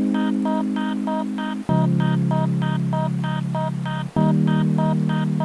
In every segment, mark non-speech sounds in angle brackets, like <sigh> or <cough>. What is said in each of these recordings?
Thank you.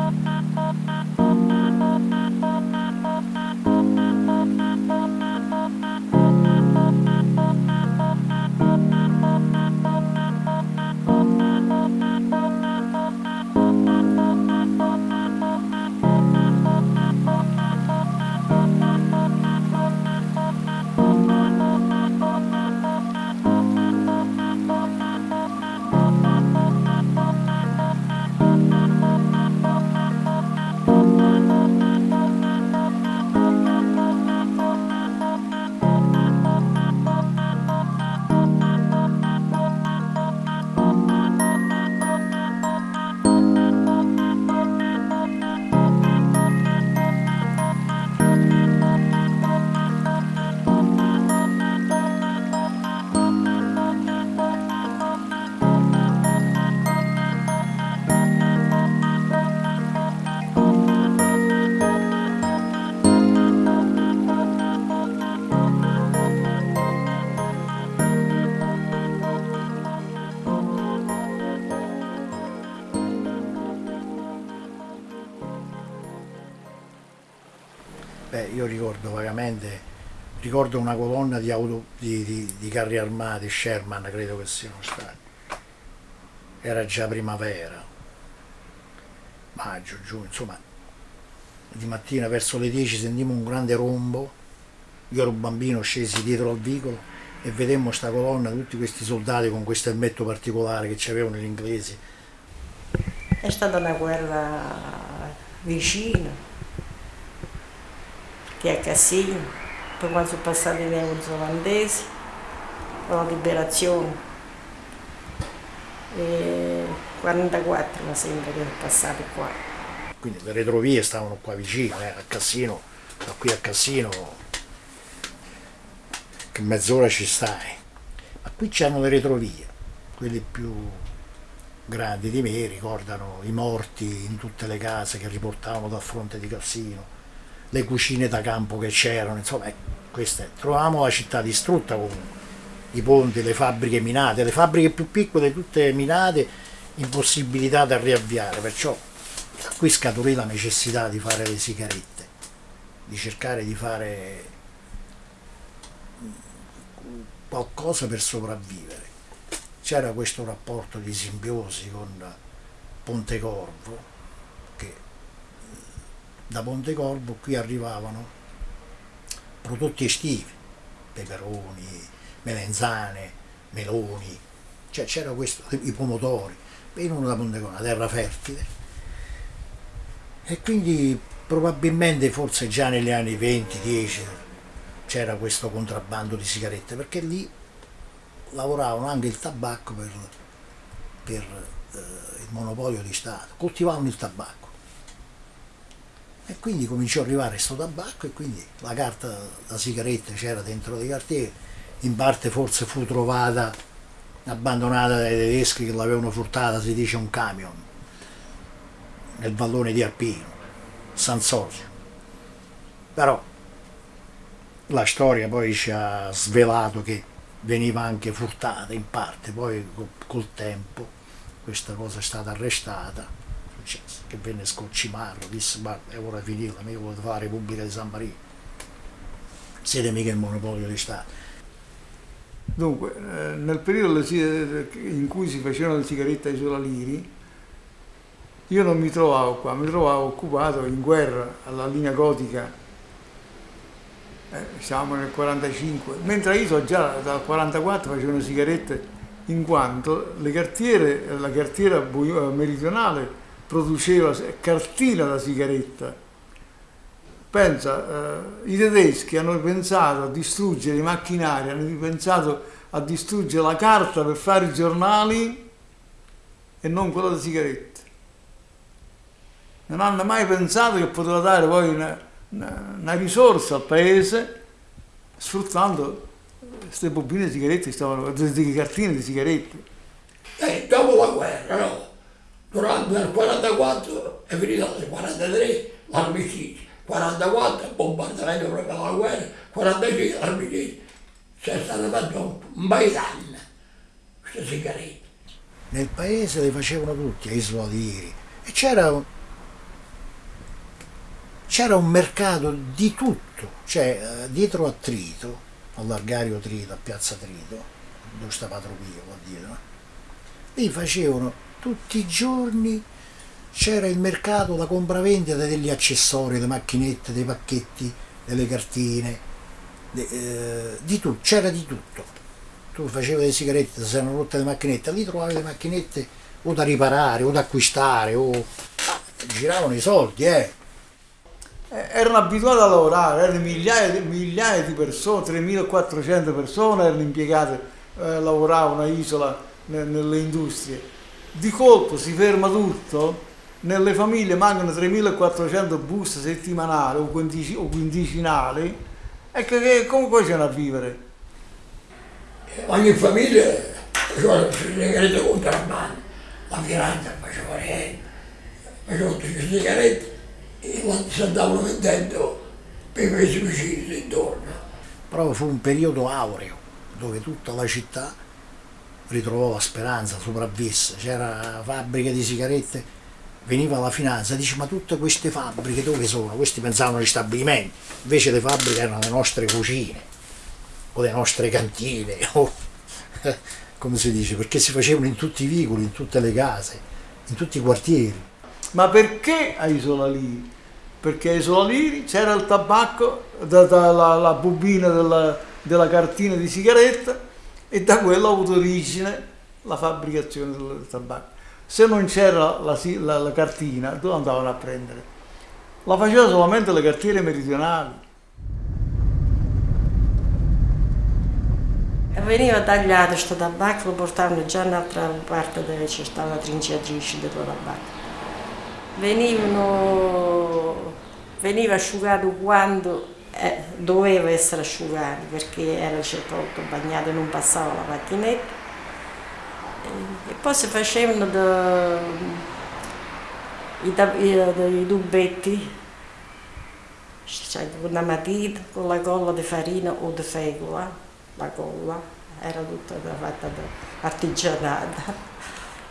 Ricordo vagamente, ricordo una colonna di, auto, di, di, di carri armati, Sherman credo che siano stati. Era già primavera, maggio, giugno, insomma, di mattina verso le 10 sentimmo un grande rombo, io ero un bambino, scesi dietro al vicolo e vedemmo sta colonna, tutti questi soldati con questo elmetto particolare che avevano gli inglesi. È stata una guerra vicina, che a Cassino, poi quando sono passati i neozelandesi, la liberazione. E 44 mi sembra che è passato qua. Quindi le retrovie stavano qua vicino, eh, a Cassino, da qui a Cassino, che mezz'ora ci stai. Ma qui c'erano le retrovie, quelle più grandi di me ricordano i morti in tutte le case che riportavano dal fronte di Cassino, le cucine da campo che c'erano, insomma, ecco, queste. Trovavamo la città distrutta comunque, i ponti, le fabbriche minate, le fabbriche più piccole tutte minate, impossibilitate a riavviare, perciò da qui scaturì la necessità di fare le sigarette, di cercare di fare qualcosa per sopravvivere c'era questo rapporto di simbiosi con Pontecorvo, da Pontecorvo qui arrivavano prodotti estivi, peperoni, melenzane, meloni, cioè c'era questo, i pomodori, venivano da Pontecorvo, una terra fertile. E quindi probabilmente forse già negli anni 20-10 c'era questo contrabbando di sigarette, perché lì lavoravano anche il tabacco per, per eh, il monopolio di Stato, coltivavano il tabacco. E quindi cominciò ad arrivare questo tabacco e quindi la carta da sigaretta c'era dentro dei cartieri, in parte forse fu trovata abbandonata dai tedeschi che l'avevano furtata, si dice un camion, nel vallone di Arpino, San Sosio. Però la storia poi ci ha svelato che veniva anche furtata in parte, poi col tempo questa cosa è stata arrestata, che venne disse ma è ora finita, mica volete fare la Repubblica di San Marino, siete mica il monopolio di Stato. Dunque, eh, nel periodo in cui si facevano le sigarette ai solaliri, io non mi trovavo qua, mi trovavo occupato in guerra alla linea gotica eh, siamo nel 45, mentre io già dal 44 facevano sigarette in quanto cartiere, la cartiera meridionale produceva cartina da sigaretta. Pensa, eh, i tedeschi hanno pensato a distruggere i macchinari, hanno pensato a distruggere la carta per fare i giornali e non quella da sigarette. Non hanno mai pensato che poteva dare poi una, una, una risorsa al paese sfruttando queste bobine di sigarette, stavano, di cartine di sigarette. Eh, dopo la guerra, no? Durante il 44 è finita nel 43 l'armistizio, 44 bombardamento proprio della guerra, 45 l'armistizio. C'è stato fatto un paio d'anni queste sigarette. Nel paese le facevano tutti, a Isola e c'era c'era un mercato di tutto, cioè eh, dietro a Trito, all'Argario Trito, a Piazza Trito, dove sta Patropio qua dietro, lì facevano tutti i giorni, c'era il mercato, la compravendita degli accessori, delle macchinette, dei pacchetti, delle cartine, de, eh, di tutto, c'era di tutto. Tu facevi le sigarette, se erano rotte le macchinette, lì trovavi le macchinette o da riparare o da acquistare, o ah, giravano i soldi, eh eh, erano abituati a lavorare, erano migliaia, migliaia di persone, 3.400 persone erano impiegate, eh, lavoravano a Isola nelle industrie. Di colpo si ferma tutto, nelle famiglie mancano 3.400 buste settimanali o, quindici, o quindicinali, e che, che, come facevano a vivere? Ogni famiglia faceva le sigarette contrabbando, la finanza faceva niente, faceva tutte le sigarette e quando si andavano vendendo per i paesi vicini intorno. Però fu un periodo aureo dove tutta la città ritrovò la speranza, sopravvisse, c'era fabbriche di sigarette veniva la finanza, dice ma tutte queste fabbriche dove sono? Questi pensavano agli stabilimenti, invece le fabbriche erano le nostre cucine o le nostre cantine <laughs> o come si dice, perché si facevano in tutti i vicoli, in tutte le case, in tutti i quartieri. Ma perché a Isola Liri? Perché a Isola Liri c'era il tabacco, da la, la bobina della, della cartina di sigaretta e da quello ha avuto origine la fabbricazione del tabacco. Se non c'era la, la, la cartina, dove andavano a prendere? La facevano solamente le cartiere meridionali. Veniva tagliato questo tabacco, lo portavano già un'altra parte dove c'è stata la trinciatrice del tabacco. Venivano, veniva asciugato quando eh, doveva essere asciugato perché era sepolto bagnato e non passava la macchinetta e poi si facevano de, i, i, i tubetti cioè, una matita, con la colla di farina o di fecola, la colla era tutta fatta artigianata.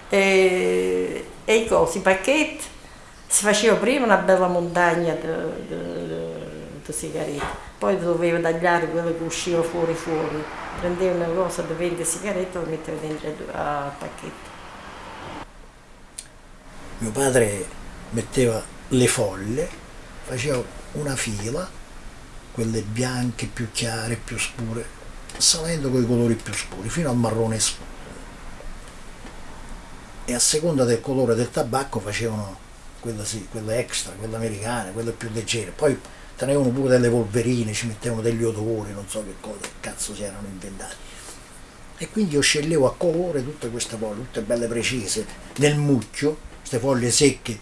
E, e i cosi, i pacchetti. Si faceva prima una bella montagna di sigarette poi doveva tagliare quello che usciva fuori fuori prendeva una cosa da 20 sigarette e lo metteva dentro al pacchetto. Mio padre metteva le foglie, faceva una fila, quelle bianche più chiare, più scure, salendo con i colori più scuri, fino al marrone scuro. E a seconda del colore del tabacco facevano quelle, sì, quelle extra, quelle americane, quelle più leggere. Poi tenevano pure delle polverine, ci mettevano degli odori, non so che cosa, che cazzo si erano inventati. E quindi io sceglievo a colore tutte queste foglie, tutte belle precise, nel mucchio, queste foglie secche,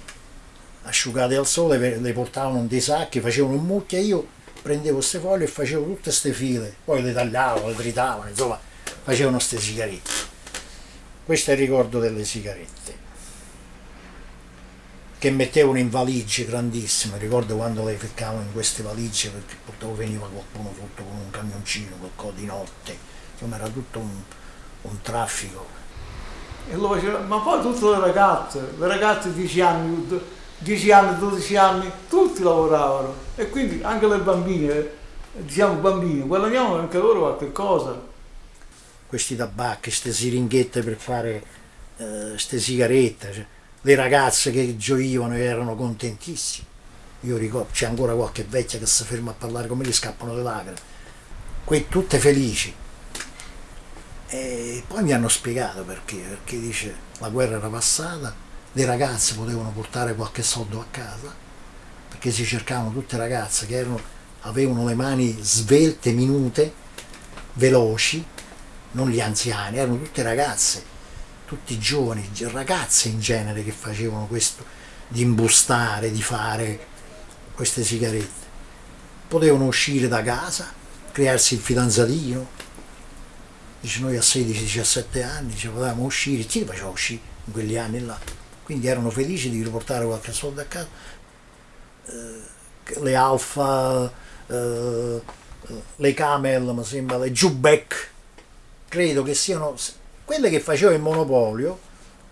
asciugate al sole, le portavano in dei sacchi, facevano un mucchio e io prendevo queste foglie e facevo tutte queste file, poi le tagliavo, le tritavano, insomma, facevano queste sigarette. Questo è il ricordo delle sigarette che mettevano in valigie grandissime, ricordo quando le ficcavano in queste valigie perché purtroppo veniva qualcuno sotto con un camioncino, qualcosa di notte, insomma era tutto un, un traffico. E lo faceva, ma poi tutte le ragazze, le ragazze di 10 anni, 10 anni, 12 anni, tutti lavoravano e quindi anche le bambine, diciamo bambini, guadagnavano anche loro qualche cosa. Questi tabacchi, queste siringhette per fare queste eh, sigarette, cioè, le ragazze che gioivano e erano contentissime. Io ricordo, c'è ancora qualche vecchia che si ferma a parlare con me, gli scappano le lacrime. Qui tutte felici. E poi mi hanno spiegato perché, perché dice la guerra era passata, le ragazze potevano portare qualche soldo a casa, perché si cercavano tutte ragazze che erano, avevano le mani svelte, minute, veloci, non gli anziani, erano tutte ragazze tutti giovani, ragazze in genere che facevano questo, di imbustare, di fare queste sigarette. Potevano uscire da casa, crearsi il fidanzatino, dice noi a 16-17 anni ci potevamo uscire, chi li faceva uscire in quegli anni là? Quindi erano felici di riportare qualche soldo a casa. Eh, le Alfa, eh, le Camel, mi sembra, le Jubek, credo che siano quelle che faceva il monopolio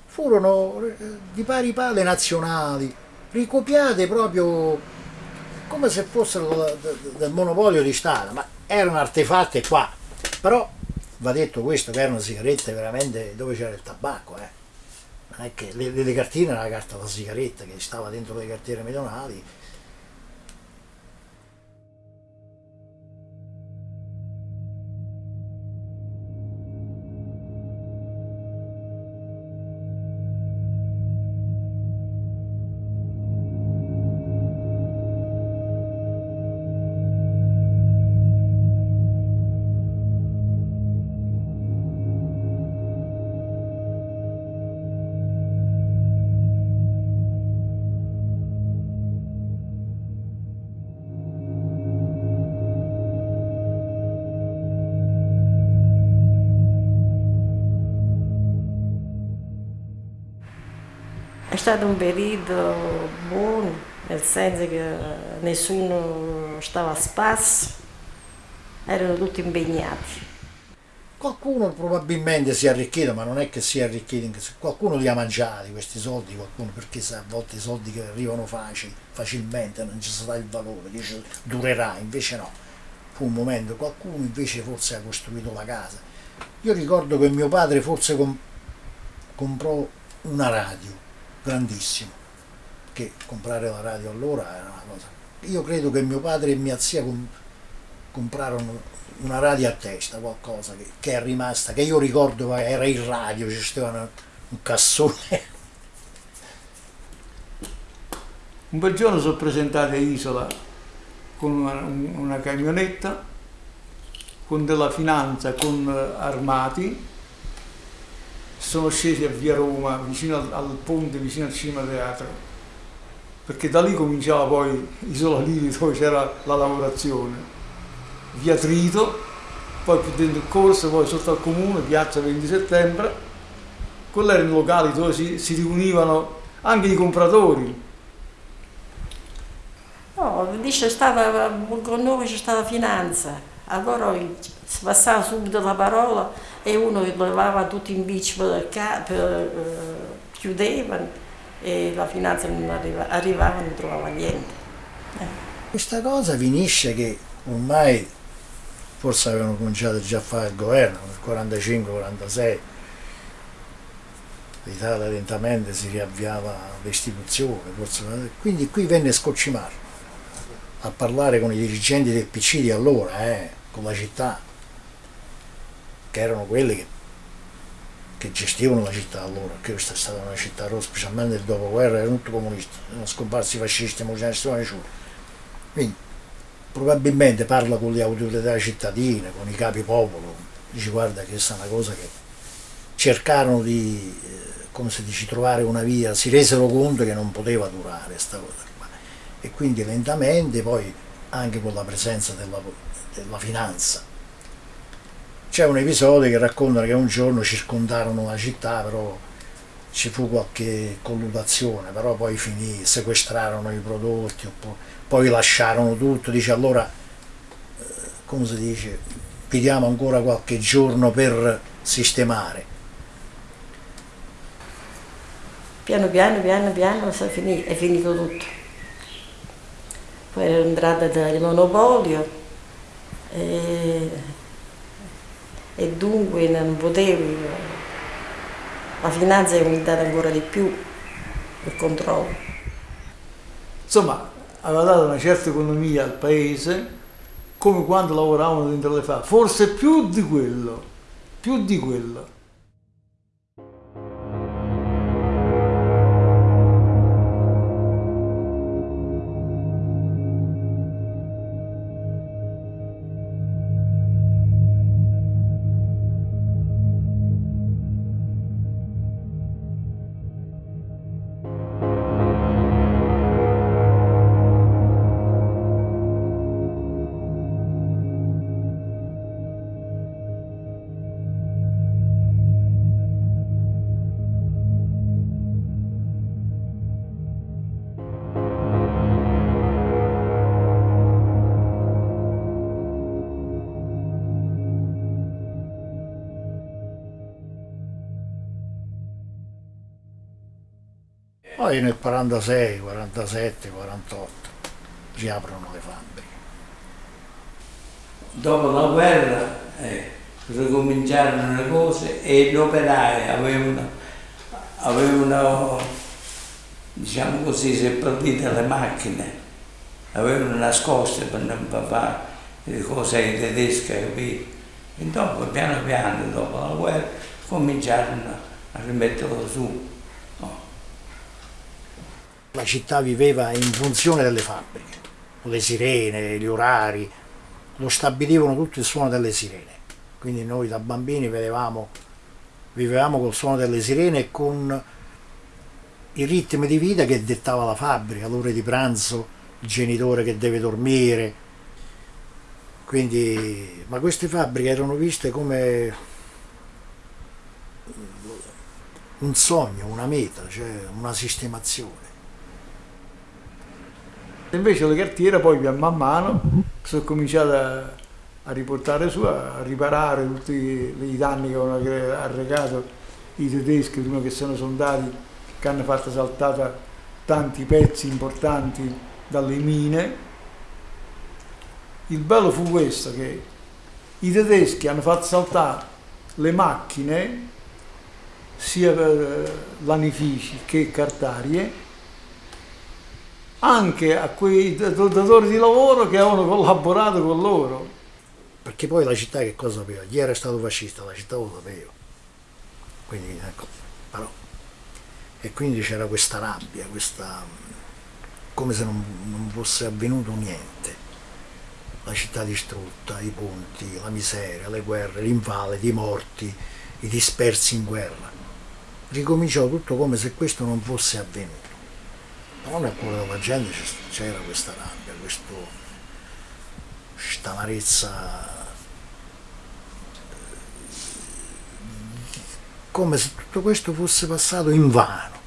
furono eh, di pari pari nazionali, ricopiate proprio come se fossero del monopolio di Stato, ma erano artefatte qua. Però va detto questo che erano sigarette veramente dove c'era il tabacco, eh. Non è che le, le cartine era la carta da sigaretta che stava dentro le cartiere medionali stato un periodo buono, nel senso che nessuno stava a spasso, erano tutti impegnati. Qualcuno probabilmente si è arricchito, ma non è che si è arricchito, qualcuno li ha mangiati questi soldi, qualcuno, perché a volte i soldi che arrivano facili, facilmente non ci sarà il valore, dice durerà, invece no. Fu un momento, qualcuno invece forse ha costruito la casa. Io ricordo che mio padre forse com comprò una radio, grandissima, che comprare la radio allora era una cosa. Io credo che mio padre e mia zia com comprarono una radio a testa, qualcosa che, che, è rimasta, che io ricordo era il radio, ci stava un cassone. Un bel giorno sono presentato a Isola con una, una camionetta, con della finanza, con armati, sono scesi a via Roma, vicino al, al ponte, vicino al cinema teatro, perché da lì cominciava poi Isola Liri dove c'era la lavorazione via Trito, poi più dentro il corso, poi sotto al comune, piazza 20 settembre. Quelli erano i locali dove si, si riunivano anche i compratori. No, lì c'è stata, con noi c'è stata finanza, allora si passava subito la parola e uno levava tutto in bici per, per uh, chiudevano e la finanza non arriva, arrivava non trovava niente. Eh. Questa cosa finisce che ormai forse avevano cominciato già a fare il governo nel 45-46 l'Italia lentamente si riavviava l'istituzione quindi qui venne Scocimar a parlare con i dirigenti del PC di allora eh, la città che erano quelli che, che gestivano la città allora che questa è stata una città rossa specialmente nel dopoguerra era tutto comunista erano scomparsi i fascisti non c'era nessuno quindi probabilmente parla con le autorità cittadine, con i capi popolo, dice guarda che questa è una cosa che cercarono di, eh, come si dice, trovare una via, si resero conto che non poteva durare questa cosa. E quindi lentamente poi anche con la presenza della, della finanza. C'è un episodio che racconta che un giorno circondarono la città, però ci fu qualche colludazione, però poi finì, sequestrarono i prodotti, poi lasciarono tutto, dice allora, eh, come si dice, pidiamo ancora qualche giorno per sistemare. Piano piano, piano piano è finito, è finito tutto. Poi era entrata il monopolio e, e dunque non potevi la finanza è aumentata ancora di più, il controllo. Insomma, aveva dato una certa economia al paese come quando lavoravano dentro le fabbriche, forse più di quello, più di quello. Poi nel 46, 47, 48 si aprono le fabbriche. Dopo la guerra eh, ricominciarono le cose e gli operai avevano, diciamo così, seppellite le macchine, avevano nascoste per non fare le cose ai tedeschi, capito? E dopo, piano piano, dopo la guerra, cominciarono a rimetterlo su. La città viveva in funzione delle fabbriche, le sirene, gli orari, lo stabilivano tutto il suono delle sirene. Quindi noi da bambini vedevamo, vivevamo col suono delle sirene e con i ritmi di vita che dettava la fabbrica, l'ora di pranzo, il genitore che deve dormire. Quindi, ma queste fabbriche erano viste come un sogno, una meta, cioè una sistemazione. Invece le cartiere poi man mano sono cominciate a, a riportare su, a riparare tutti i danni che avevano arrecato i tedeschi prima che sono soldati che hanno fatto saltare tanti pezzi importanti dalle mine. Il bello fu questo che i tedeschi hanno fatto saltare le macchine sia lanifici che cartarie anche a quei datori di lavoro che avevano collaborato con loro. Perché poi la città che cosa sapeva? Chi era stato fascista, la città lo sapeva. Quindi, ecco, però. E quindi c'era questa rabbia, questa, come se non, non fosse avvenuto niente. La città distrutta, i ponti, la miseria, le guerre, l'invalidi, i morti, i dispersi in guerra. Ricominciò tutto come se questo non fosse avvenuto però nel cuore della gente c'era questa rabbia, questa amarezza, come se tutto questo fosse passato in vano.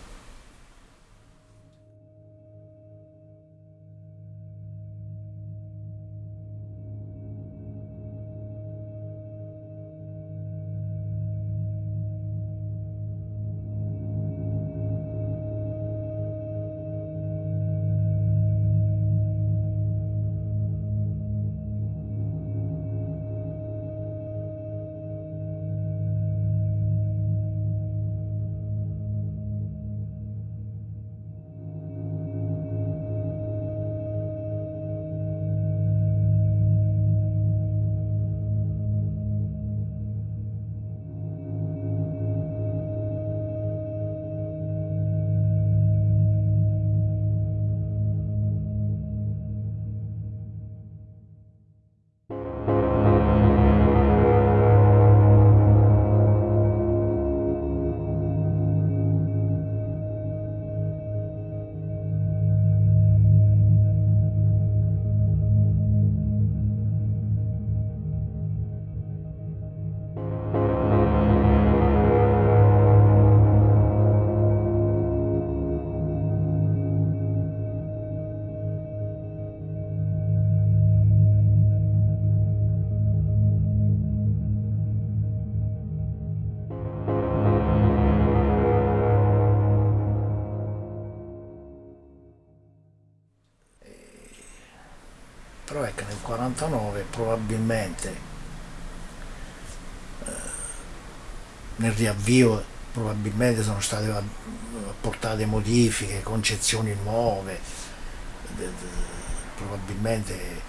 49 probabilmente eh, nel riavvio probabilmente sono state apportate modifiche, concezioni nuove, probabilmente eh,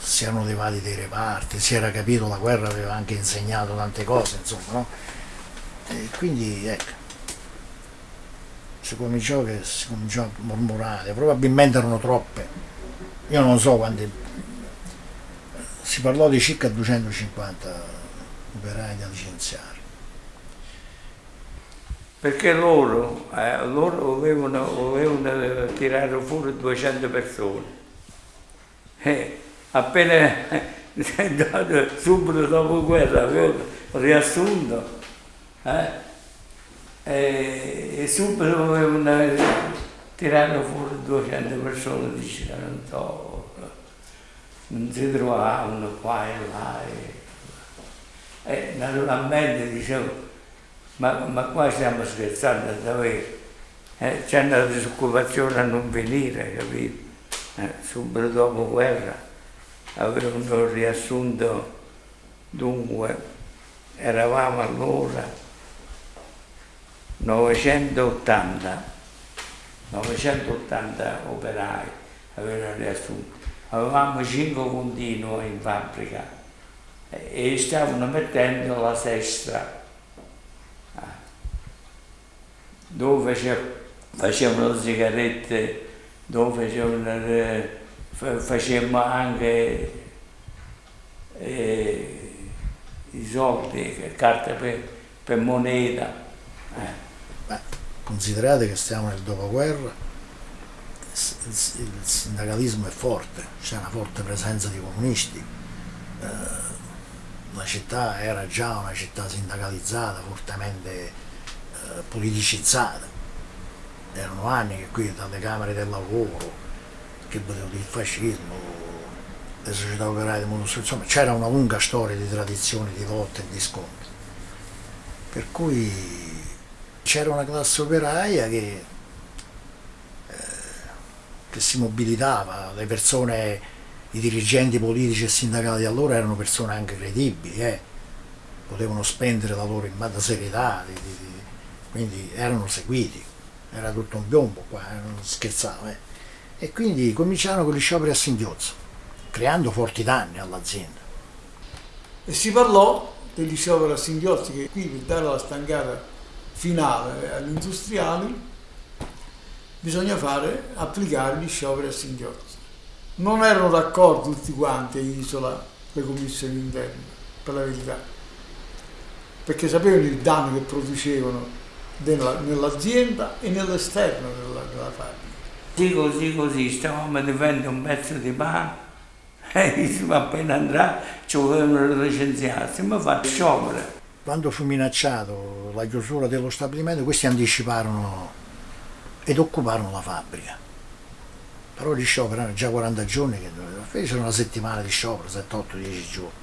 si erano levati dei reparti, si era capito, la guerra aveva anche insegnato tante cose, insomma, no? E quindi ecco, si cominciò, che, si cominciò a mormorare, probabilmente erano troppe, io non so quanti, si parlò di circa 250 operai da licenziare. Perché loro, eh, loro volevano, volevano, tirare fuori 200 persone. E appena <laughs> subito dopo guerra avevo riassunto eh, e, e subito volevano tirare fuori 200 persone dicevano non si trovavano qua e là. E, e naturalmente dicevo, ma, ma, qua stiamo scherzando davvero. Eh, c'è una disoccupazione a non venire, capito? Eh, subito dopo guerra avevano riassunto, dunque, eravamo allora 980 980 operai avevano riassunto. Avevamo 5 continui in fabbrica e stavano mettendo la sesta ah. dove facevano le sigarette, dove facevano, facevamo anche eh, i soldi, carte per, per moneta. Eh considerate che stiamo nel dopoguerra, il sindacalismo è forte, c'è una forte presenza di comunisti, eh, la città era già una città sindacalizzata, fortemente eh, politicizzata, erano anni che qui dalle camere del lavoro, che il fascismo, le società operaie di monostruzione, insomma c'era una lunga storia di tradizioni, di lotte e di scontri. Per cui c'era una classe operaia che, che si mobilitava, le persone, i dirigenti politici e sindacali di allora erano persone anche credibili, eh. potevano spendere la loro immagine serietà, di, di, di, quindi erano seguiti, era tutto un piombo qua, eh, non scherzavo. Eh. E quindi cominciarono con gli scioperi a singhiozzo creando forti danni all'azienda. E si parlò degli scioperi a singhiozzi che qui per dare la stangata finale agli industriali bisogna fare, applicare gli scioperi a singhiozzi. Non erano d'accordo tutti quanti a Isola le commissioni interne, per la verità, perché sapevano il danno che producevano nell'azienda e nell'esterno della, della fabbrica. Sì, così, così, stavamo a difendere un pezzo di pane <laughs> e ma appena andrà ci volevano licenziarsi, ma fa sciopero. Quando fu minacciato la chiusura dello stabilimento, questi anticiparono ed occuparono la fabbrica. Però gli scioperi erano già 40 giorni che fecero una settimana di sciopero, 7, 8, 10 giorni.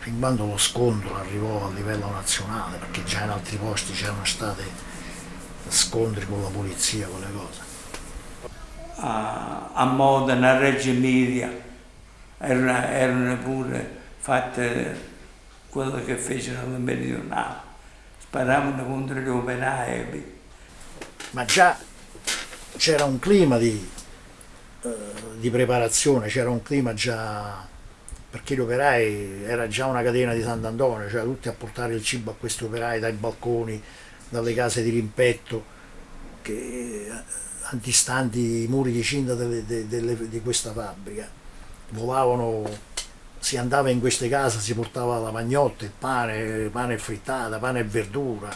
Fin quando lo scontro arrivò a livello nazionale, perché già in altri posti c'erano stati scontri con la polizia, con le cose. A, a Modena, a Reggio Emilia, erano, erano pure fatte quello che fecero le meridionali, sparavano contro gli operai. Ma già c'era un clima di, uh, di preparazione, c'era un clima già perché gli operai era già una catena di Sant'Antonio, cioè tutti a portare il cibo a questi operai dai balconi, dalle case di rimpetto, che antistanti i muri di cinta delle, delle, di questa fabbrica. Volavano, si andava in queste case, si portava la pagnotta, il pane, pane frittata, pane e verdura,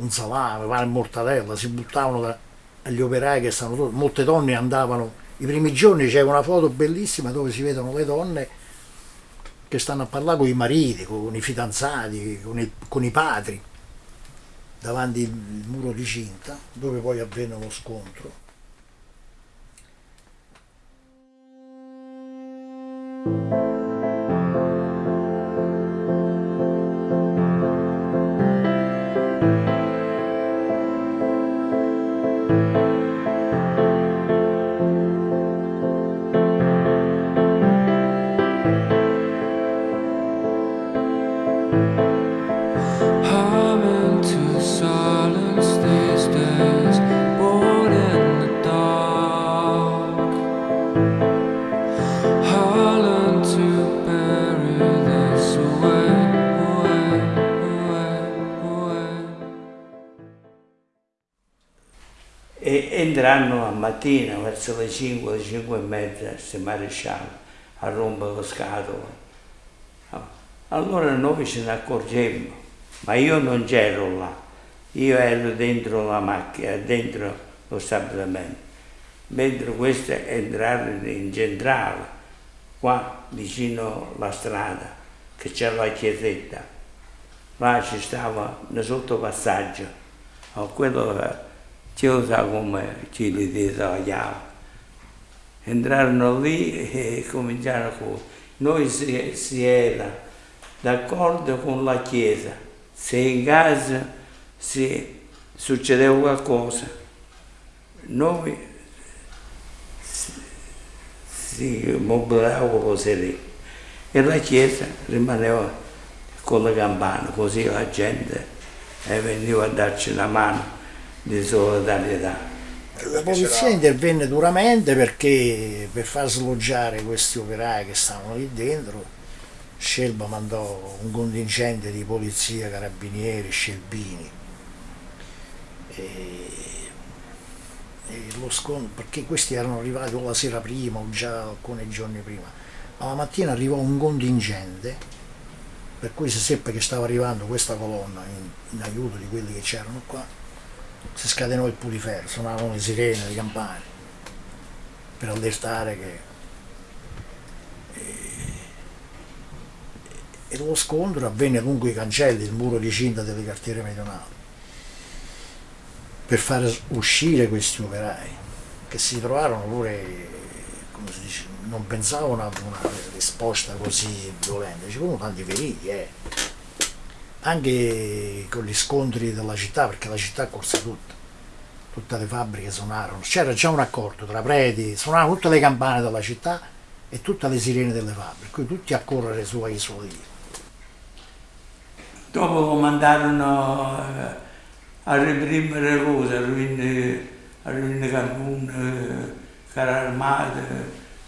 un salame, pane e mortadella, si buttavano da, agli operai che stavano molte donne andavano, i primi giorni c'è una foto bellissima dove si vedono le donne che stanno a parlare con i mariti, con i fidanzati, con i, con i padri, davanti al muro di cinta, dove poi avvenne lo scontro. entrano a mattina verso le 5, le 5 e mezza, se maresciallo, a rompere le scatole. Allora noi ce ne accorgemmo, ma io non c'ero là, io ero dentro la macchina, dentro lo stabilimento, mentre queste entrarono in centrale, qua vicino alla strada, che c'è la chiesetta, là ci stava un sottopassaggio, quello chiusa come ci disagliava. Entrarono lì e cominciarono con... Noi si, si era d'accordo con la Chiesa, se in casa si succedeva qualcosa, noi si, mobilitava così lì. E la Chiesa rimaneva con le campane, così la gente veniva a darci una mano di solidarietà. La polizia intervenne duramente perché per far sloggiare questi operai che stavano lì dentro Scelba mandò un contingente di polizia, carabinieri, scelbini e, e lo scontro, perché questi erano arrivati o la sera prima o già alcuni giorni prima ma la mattina arrivò un contingente per cui si seppe che stava arrivando questa colonna in, in aiuto di quelli che c'erano qua si scatenò il pulifero, suonavano le sirene, le campane, per allertare che... E, e lo scontro avvenne lungo i cancelli, il muro di cinta delle cartiere meridionali, per far uscire questi operai, che si trovarono pure, dice, non pensavano ad una risposta così violenta, ci furono tanti feriti, eh. Anche con gli scontri della città, perché la città corse tutta, tutte le fabbriche suonarono, c'era già un accordo tra preti, suonavano tutte le campane della città e tutte le sirene delle fabbriche, quindi tutti a correre su Isola di Dopo comandarono eh, a reprimere le cose, a ruinare, a ruinare Cancun, eh, carri armati,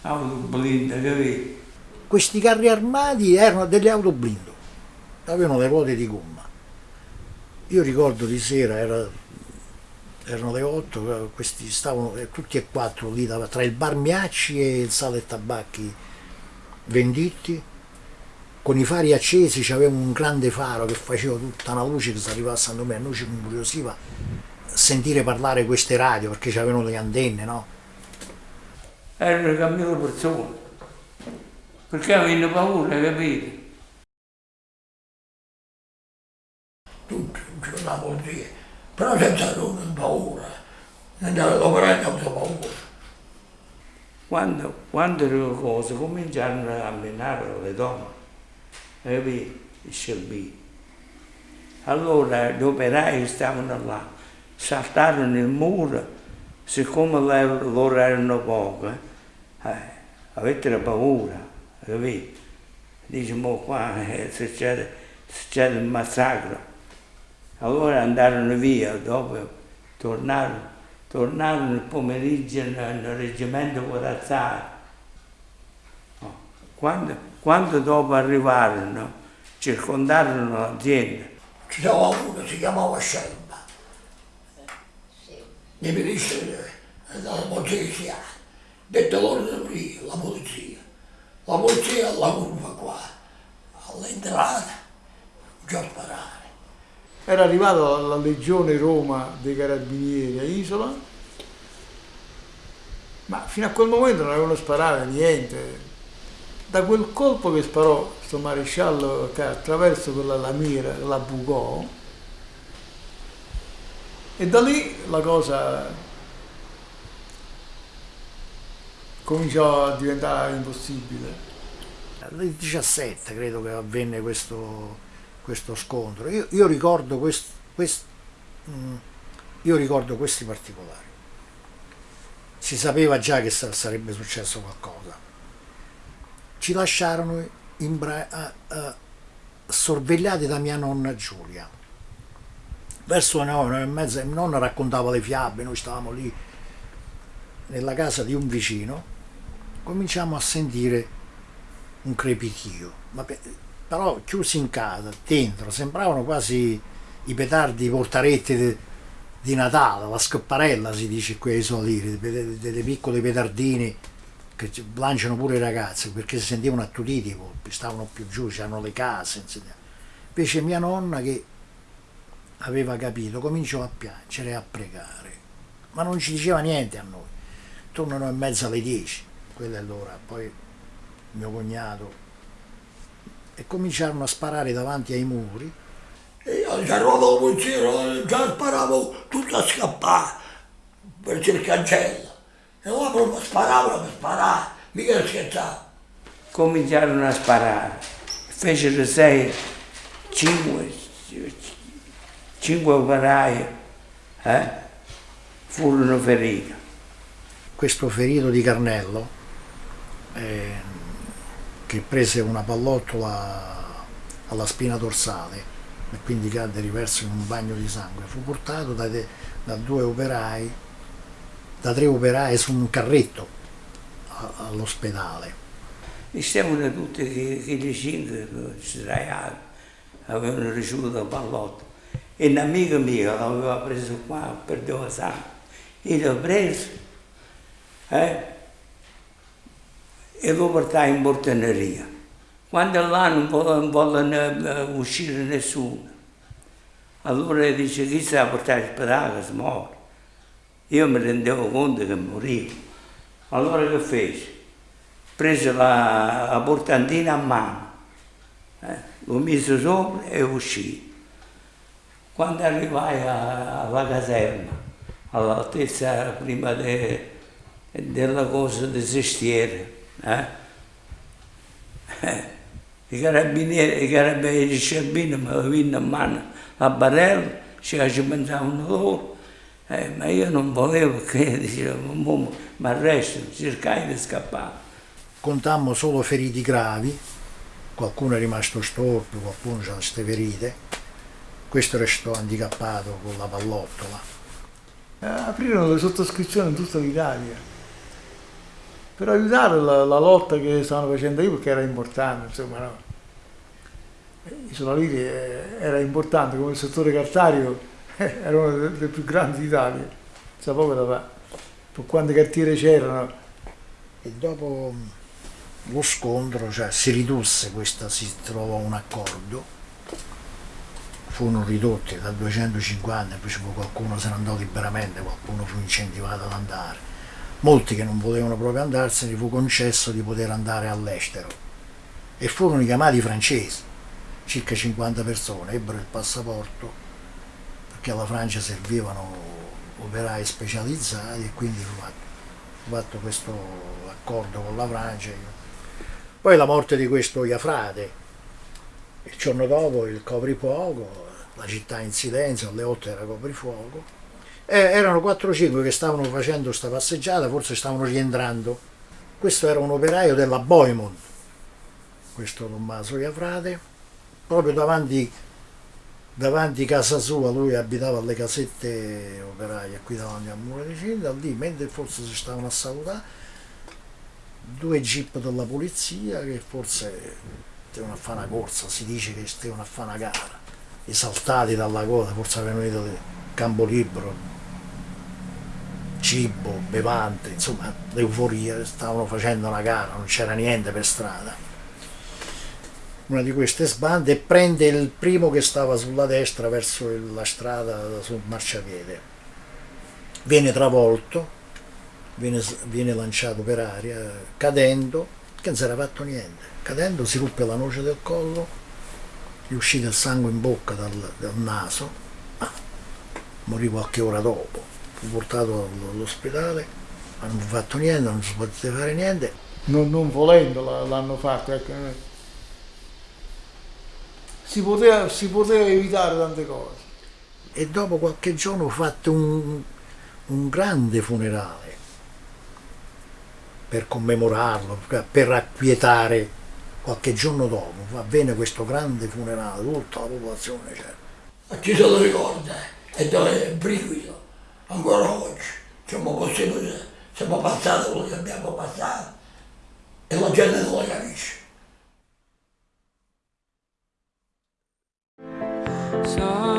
auto blinde, capito? Questi carri armati erano delle auto blindate, avevano le ruote di gomma. Io ricordo di sera, era, erano le 8, questi stavano eh, tutti e quattro lì tra il bar Miacci e il sale e tabacchi venditti con i fari accesi c'aveva un grande faro che faceva tutta una luce che si arrivava a San Domenico, a noi ci incuriosiva sentire parlare queste radio perché c'avevano le antenne, no? Erano cambiate persone, perché avevano paura, capite? La polizia, però senza non paura, andare ad operare senza paura. Quando, quando le cose cominciarono a menare le donne, capito? Il scirbì. Allora gli operai stavano là, saltarono il muro, siccome loro erano pochi, eh, avete paura, capito? Dice, ma qua eh, succede, succede il massacro. Allora andarono via, dopo tornarono, tornarono il pomeriggio nel, nel reggimento corazzale. Oh, quando, quando dopo arrivarono, circondarono l'azienda. Stava uno, si chiamava Scelba, nei ministri della polizia, detto loro lì, la polizia. La polizia alla curva qua, all'entrata, già sparare. Era arrivata la Legione Roma dei Carabinieri a Isola, ma fino a quel momento non avevano sparato niente. Da quel colpo che sparò questo maresciallo che attraverso quella lamiera la bucò, e da lì la cosa cominciò a diventare impossibile. Nel 17 credo che avvenne questo, questo scontro. Io, io, ricordo quest, quest, mm, io, ricordo questi particolari. Si sapeva già che sarebbe successo qualcosa. Ci lasciarono uh, uh, sorvegliati da mia nonna Giulia. Verso le nove, e mezza, mia nonna raccontava le fiabe, noi stavamo lì nella casa di un vicino, cominciamo a sentire un crepitio, ma però chiusi in casa, dentro, sembravano quasi i petardi, i portaretti di, Natale, la scopparella si dice qui ai soliri, delle, delle piccole petardine che lanciano pure i ragazzi perché si sentivano attutiti i colpi, stavano più giù, c'erano le case. Invece mia nonna che aveva capito cominciò a piangere e a pregare, ma non ci diceva niente a noi. Nove e mezza alle dieci, quella è l'ora, poi mio cognato e cominciarono a sparare davanti ai muri. E io ci arrivavo il polizia, già sparavo tutto a scappare per il cancello. E ora proprio sparavano per sparare, mica scherzavo. Cominciarono a sparare, fecero sei, cinque, cinque operai, eh? furono feriti. Questo ferito di Carnello, eh, che prese una pallottola alla spina dorsale e quindi cadde riverso in un bagno di sangue, fu portato da, da due operai, da tre operai su un carretto all'ospedale. Stavano tutti quei cinque sdraiati, avevano ricevuto la pallotta. E un amico mio l'aveva preso qua, perdeva sangue, io l'ho preso eh, e lo portai in portaneria. Quando là non volle, volle uscire nessuno, allora dice chi sta a portare il pedale si muore. Io mi rendevo conto che morivo. Allora che fece? Prese la, la portantina a mano, eh, lo mise sopra e uscì. Quando arrivai alla caserma, all'altezza prima de, della cosa del sestiere, Eh? Eh, I carabinieri, i carabinieri di Sciabino mi avevano in mano la barella, ci pensavano loro, eh, ma io non volevo che dicevo, ma arresto, cercai di scappare. Contammo solo feriti gravi, qualcuno è rimasto storpio, qualcuno ha queste ferite, questo restò handicappato con la pallottola. Eh, aprirono le sottoscrizioni in tutta l'Italia per aiutare la, la, lotta che stavano facendo io perché era importante, insomma, no? Isola Liri eh, era importante come il settore cartario, <laughs> era uno dei più grandi d'Italia, sa poco da fare, per quante cartiere c'erano. E dopo lo scontro cioè, si ridusse questa, si trovò un accordo, furono ridotti da 250, poi qualcuno se ne andò liberamente, qualcuno fu incentivato ad andare molti che non volevano proprio andarsene fu concesso di poter andare all'estero e furono chiamati francesi, circa 50 persone, ebbero il passaporto perché alla Francia servivano operai specializzati e quindi fu fatto, fu fatto questo accordo con la Francia. Poi la morte di questo Iafrate, il giorno dopo il coprifuoco, la città in silenzio, alle 8 era coprifuoco, eh, erano 4-5 che stavano facendo questa passeggiata, forse stavano rientrando. Questo era un operaio della Boimond, questo Tommaso Iafrate, proprio davanti, davanti casa sua, lui abitava alle casette operaie qui davanti al muro di Cinta, lì mentre forse si stavano a salutare, due jeep della polizia che forse stavano a fare una corsa, si dice che stavano a fare una gara, esaltati dalla coda, forse avevano venuto del campo libero, cibo, bevande, insomma l'euforia, stavano facendo una gara, non c'era niente per strada. Una di queste sbande e prende il primo che stava sulla destra verso la strada sul marciapiede. Viene travolto, viene, viene lanciato per aria, cadendo, che non si era fatto niente. Cadendo si ruppe la noce del collo, gli uscì del sangue in bocca dal, dal naso, morì qualche ora dopo portato all'ospedale, ma non ha fatto niente, non si poteva fare niente. Non, non volendo l'hanno fatto, ecco. Si poteva, si poteva, evitare tante cose. E dopo qualche giorno ho fatto un, un grande funerale per commemorarlo, per acquietare qualche giorno dopo, avvenne questo grande funerale, tutta la popolazione c'era. Ci sono ricorda e dove è brivido? Ancora oggi. Siamo possiamo, siamo passati quello che abbiamo passato. E la gente non lo capisce. So